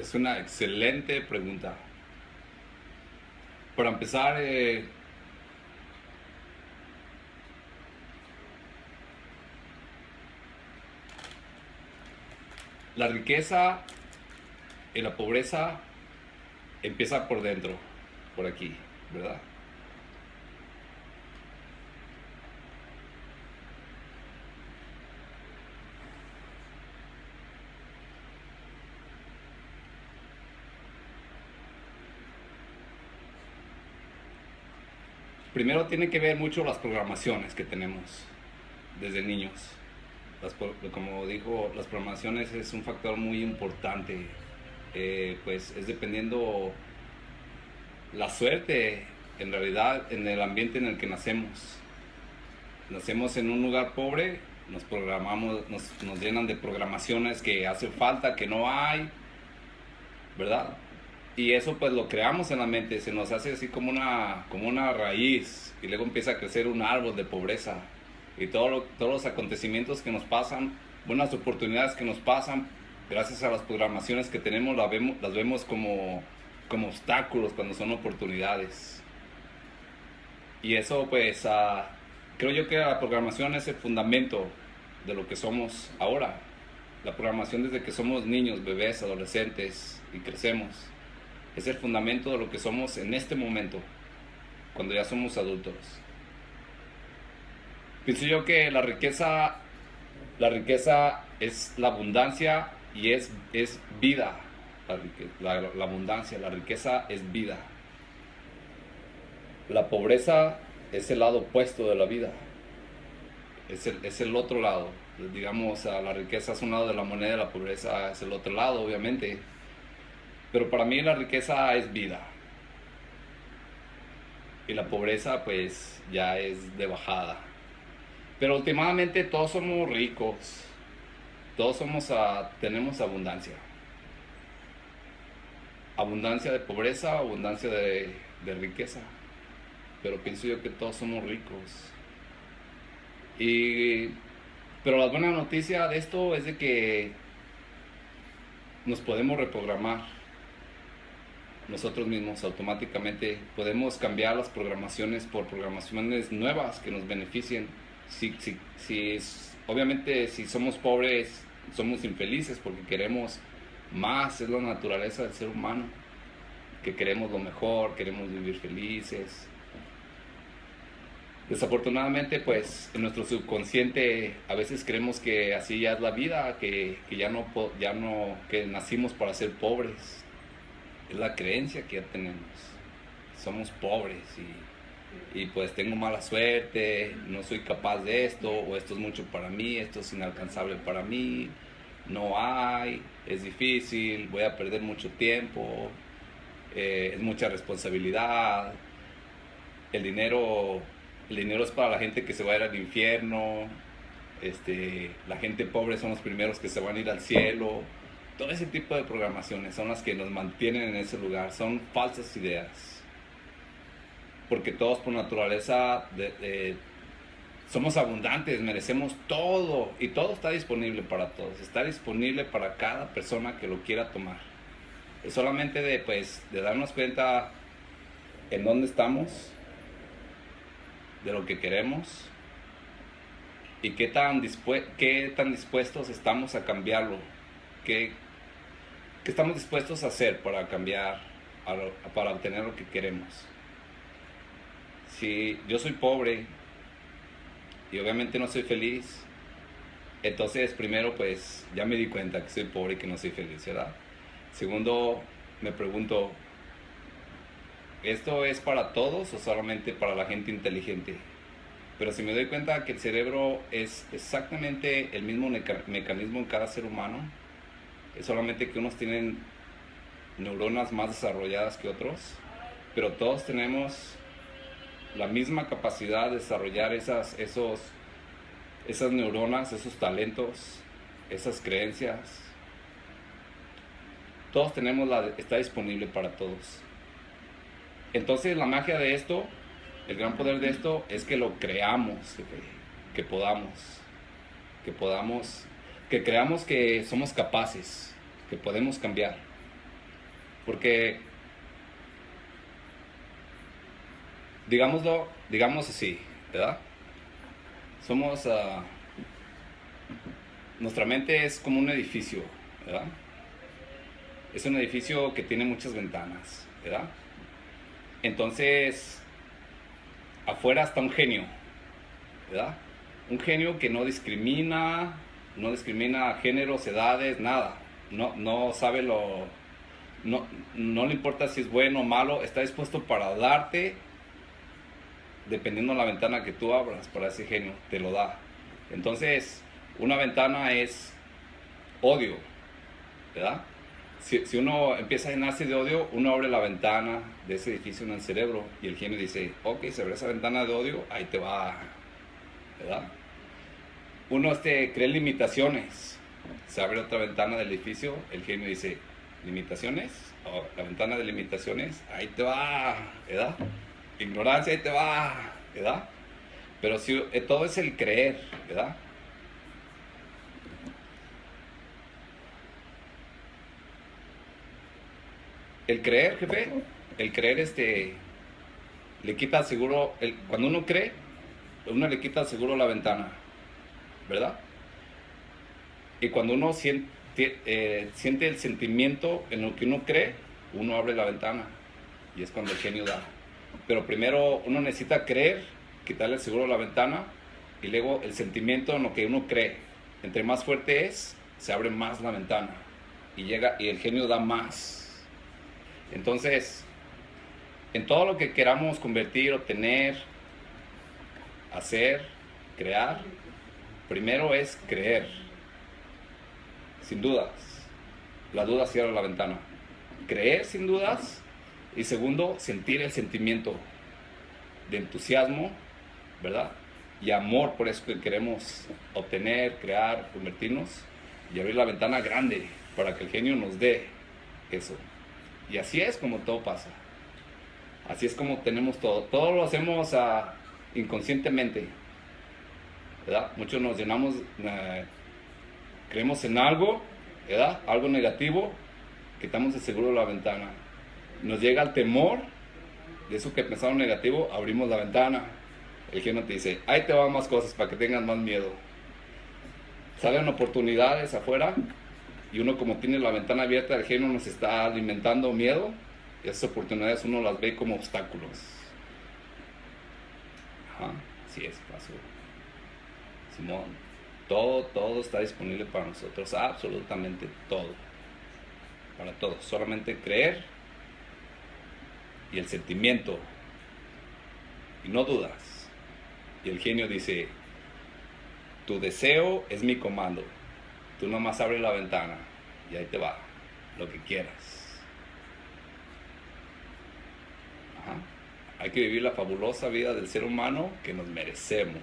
Es una excelente pregunta. Para empezar, eh, la riqueza y la pobreza empieza por dentro, por aquí, ¿verdad? Primero tiene que ver mucho las programaciones que tenemos desde niños. como dijo, las programaciones es un factor muy importante. Eh, pues es dependiendo la suerte, en realidad, en el ambiente en el que nacemos. Nacemos en un lugar pobre, nos programamos, nos, nos llenan de programaciones que hace falta, que no hay, ¿verdad? Y eso pues lo creamos en la mente, se nos hace así como una, como una raíz y luego empieza a crecer un árbol de pobreza y todo todos los acontecimientos que nos pasan, buenas oportunidades que nos pasan, gracias a las programaciones que tenemos, las vemos, las vemos como, como obstáculos cuando son oportunidades. Y eso pues creo yo que la programación es el fundamento de lo que somos ahora. La programación desde que somos niños, bebés, adolescentes y crecemos es el fundamento de lo que somos en este momento, cuando ya somos adultos. Pienso yo que la riqueza, la riqueza es la abundancia y es, es vida. La, la, abundancia, la riqueza es vida. La pobreza es el lado opuesto de la vida. Es el, es el otro lado. Digamos, la riqueza es un lado de la moneda, la pobreza es el otro lado, obviamente. Pero para mí la riqueza es vida. Y la pobreza pues ya es de bajada. Pero últimamente todos somos ricos. Todos somos a, tenemos abundancia. Abundancia de pobreza, abundancia de, de riqueza. Pero pienso yo que todos somos ricos. Y, pero la buena noticia de esto es de que nos podemos reprogramar nosotros mismos automáticamente podemos cambiar las programaciones por programaciones nuevas que nos beneficien. Si, si, si obviamente si somos pobres, somos infelices porque queremos más, es la naturaleza del ser humano, que queremos lo mejor, queremos vivir felices. Desafortunadamente, pues en nuestro subconsciente a veces creemos que así ya es la vida, que, que ya no, ya no, que nacimos para ser pobres es la creencia que ya tenemos. Somos pobres y, pues tengo mala suerte, no soy capaz de esto, o esto es mucho para mí, esto es inalcanzable para mí, no hay, es difícil, voy a perder mucho tiempo, eh, es mucha responsabilidad, el dinero, el dinero es para la gente que se va a ir al infierno, este, la gente pobre son los primeros que se van a ir al cielo todo ese tipo de programaciones son las que nos mantienen en ese lugar, son falsas ideas. Porque todos por naturaleza somos abundantes, merecemos todo y todo está disponible para todos, está disponible para cada persona que lo quiera tomar. Es solamente de, pues, de darnos cuenta en dónde estamos, de lo que queremos y qué tan, qué tan dispuestos estamos a cambiarlo, qué, ¿Qué estamos dispuestos a hacer para cambiar, para obtener lo que queremos? Si yo soy pobre y obviamente no soy feliz, entonces primero pues ya me di cuenta que soy pobre y que no soy feliz, ¿verdad? Segundo, me pregunto, ¿esto es para todos o solamente para la gente inteligente? Pero si me doy cuenta que el cerebro es exactamente el mismo mecanismo en cada ser humano, es solamente que unos tienen neuronas más desarrolladas que otros, pero todos tenemos la misma capacidad de desarrollar esas, esos, esas neuronas, esos talentos, esas creencias. Todos tenemos la, está disponible para todos. Entonces la magia de esto, el gran poder de esto es que lo creamos, que podamos, que podamos que creamos que somos capaces, que podemos cambiar. Porque, digámoslo, digamos así, ¿verdad? Somos, uh, nuestra mente es como un edificio, ¿verdad? Es un edificio que tiene muchas ventanas, ¿verdad? Entonces, afuera está un genio, ¿verdad? Un genio que no discrimina, no discrimina géneros, edades, nada. No, no sabe lo... No, no le importa si es bueno o malo, está dispuesto para darte, dependiendo de la ventana que tú abras para ese genio, te lo da. Entonces, una ventana es odio, ¿verdad? Si, si, uno empieza a llenarse de odio, uno abre la ventana de ese edificio en el cerebro y el genio dice, ok, se abre esa ventana de odio, ahí te va, ¿verdad? Uno este, cree limitaciones, se abre otra ventana del edificio, el genio dice, limitaciones, la ventana de limitaciones, ahí te va, ¿verdad? Ignorancia, ahí te va, ¿verdad? Pero si, eh, todo es el creer, ¿verdad? El creer, jefe, el creer este, le quita seguro, cuando uno cree, uno le quita seguro la ventana, ¿verdad? Y cuando uno siente, eh, siente el sentimiento en lo que uno cree, uno abre la ventana y es cuando el genio da. Pero primero uno necesita creer, quitarle seguro la ventana y luego el sentimiento en lo que uno cree. Entre más fuerte es, se abre más la ventana y llega y el genio da más. Entonces, en todo lo que queramos convertir, obtener, hacer, crear, primero es creer, sin dudas. La duda cierra la ventana. Creer sin dudas y segundo, sentir el sentimiento de entusiasmo, ¿verdad? Y amor por eso que queremos obtener, crear, convertirnos y abrir la ventana grande para que el genio nos dé eso. Y así es como todo pasa. Así es como tenemos todo. Todo lo hacemos uh, inconscientemente. Muchos nos llenamos, uh, creemos en algo, ¿verdad? Algo negativo, quitamos de seguro la ventana. Nos llega el temor de eso que pensamos negativo, abrimos la ventana. El genio te dice, ahí te van más cosas para que tengas más miedo. Salen oportunidades afuera y uno como tiene la ventana abierta, el genio nos está alimentando miedo, y esas oportunidades uno las ve como obstáculos. Ajá, sí es, pasó. Simón, todo, todo está disponible para nosotros, absolutamente todo. Para todos, solamente creer y el sentimiento y no dudas. Y el genio dice, tu deseo es mi comando. Tú nomás abres la ventana y ahí te va, lo que quieras. Hay que vivir la fabulosa vida del ser humano que nos merecemos.